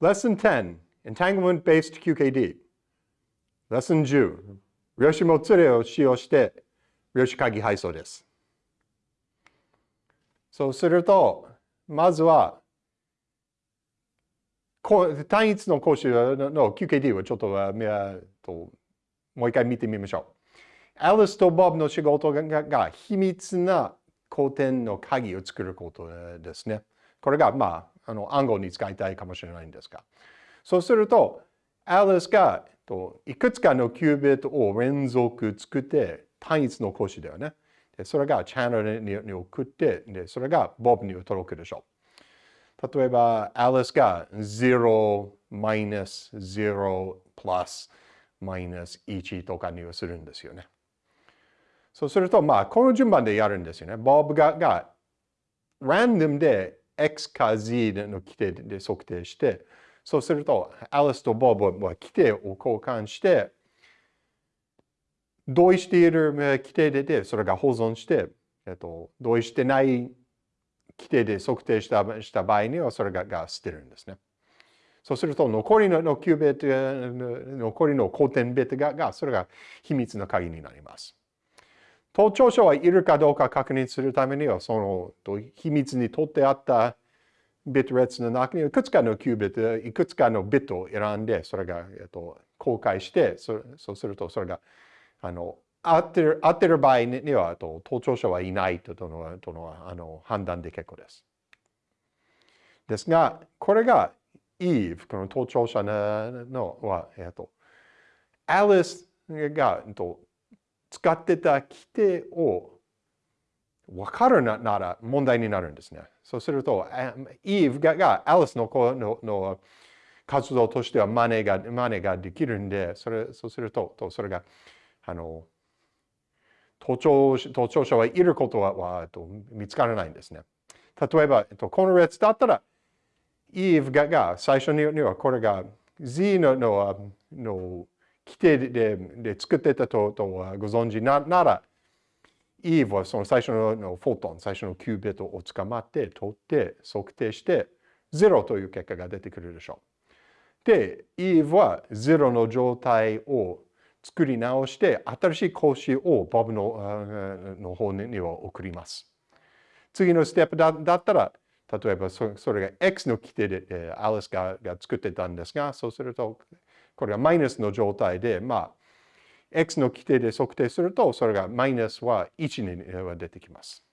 Lesson 10 Entanglement-Based QKD Lesson 10量子もつれを使用して量子鍵配送です。そうすると、まずは単一の講習の QKD をちょっとともう一回見てみましょう。アリスとボブの仕事が秘密な古典の鍵を作ることですね。これが、まあ、あの暗号に使いたいかもしれないんですが。そうすると、アリスがいくつかのキュービットを連続作って単一の講師だよね。でそれがチャンネルに送ってで、それがボブに届くでしょう。例えば、アリスが0、マイナス、0、プラス、マイナス1とかにするんですよね。そうすると、まあ、この順番でやるんですよね。ボブがが、ランダムで x か z の規定で測定して、そうすると、アリスとボブは規定を交換して、同意している規定でそれが保存して、えっと、同意してない規定で測定したした場合にはそれがが捨てるんですね。そうすると残りの9ベット、残りの古典ベットががそれが秘密の鍵になります。盗聴者はいるかどうか確認するためにはその秘密に取ってあったビット列の中にいくつかのキュービット、いくつかのビットを選んで、それが、えっと、公開して、そそうするとそれがあの合ってる合ってる場合にはと盗聴者はいないとのとのあの判断で結構です。ですが、これが Eve、この盗聴者のは、えっと、アリスがと使ってた規定を分かるなら問題になるんですね。そうすると、Eve ががアリスの子のの活動としては真似が真似ができるんで、それそうすると、とそれがあの、盗聴盗聴者はいることははと見つからないんですね。例えば、この列だったら、イーブがが最初にはこれが Z ののの規定でで作ってたととご存知ななら、イーブはその最初ののフォトン、最初のキュービットを捕まって、取って、測定して、0という結果が出てくるでしょう。で、イーブは0の状態を作り直して、新しい講師をボブのの方には送ります。次のステップだだったら、例えばそれが X の規定で、アリスがが作ってたんですが、そうすると、これがマイナスの状態で、まあ、X の規定で測定すると、それがマイナスは1には出てきます。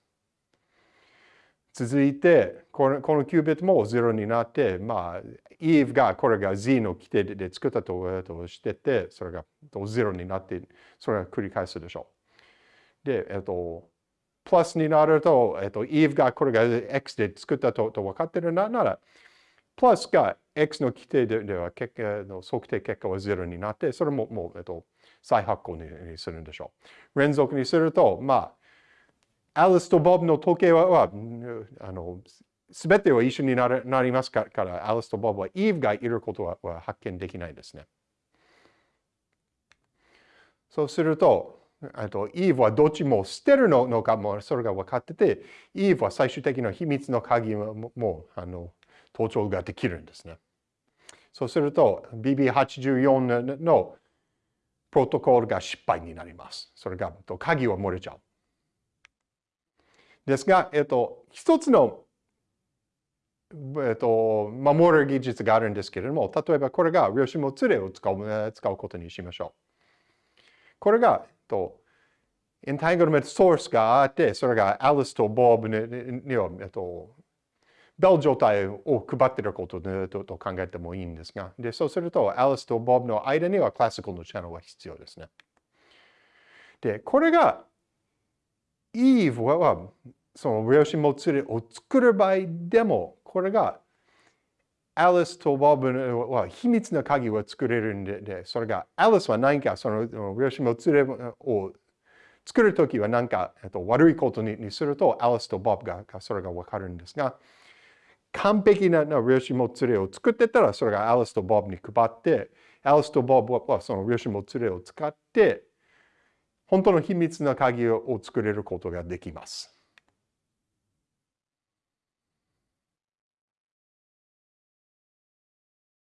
続いて、このこのキュービットも0になって、まあ、Eve がこれが Z の規定で作ったとしてて、それが0になって、それが繰り返すでしょう。で、えっと、プラスになると、えっと、Eve がこれが X で作ったとと分かってるなら、プラスが X の規定では結果の測定結果は0になって、それももう、えっと、再発行にするんでしょう。連続にすると、まあ、アリスとボブの時計は、はあの、すべては一緒になるなりますから、アリスとボブはイーブがいることはは発見できないですね。そうすると、あとイーブはどっちも捨てるのかもそれが分かってて、イーブは最終的な秘密の鍵ももあの盗聴ができるんですね。そうすると BB84 のプロトコルが失敗になります。それが鍵は漏れちゃう。ですが、えっと、一つの、えっと、守る技術があるんですけれども、例えばこれが量子もつれを使う使うことにしましょう。これが、えっと、エンタイグルメントソースがあって、それがアリスとボブには、えっと、ベル状態を配っていることと考えてもいいんですが、でそうすると、アリスとボブの間にはクラシカルのチャンネルが必要ですね。で、これがイーブはその量子もつれを作る場合でも、これがアリスとボブは秘密の鍵を作れるんで、それがアリスは何かその量子もつれを作るときは何か、えっと、悪いことにするとアリスとボブがそれがわかるんですが、完璧な量子もつれを作ってたらそれがアリスとボブに配って、アリスとボブはその量子もつれを使って本当の秘密な鍵を作れることができます。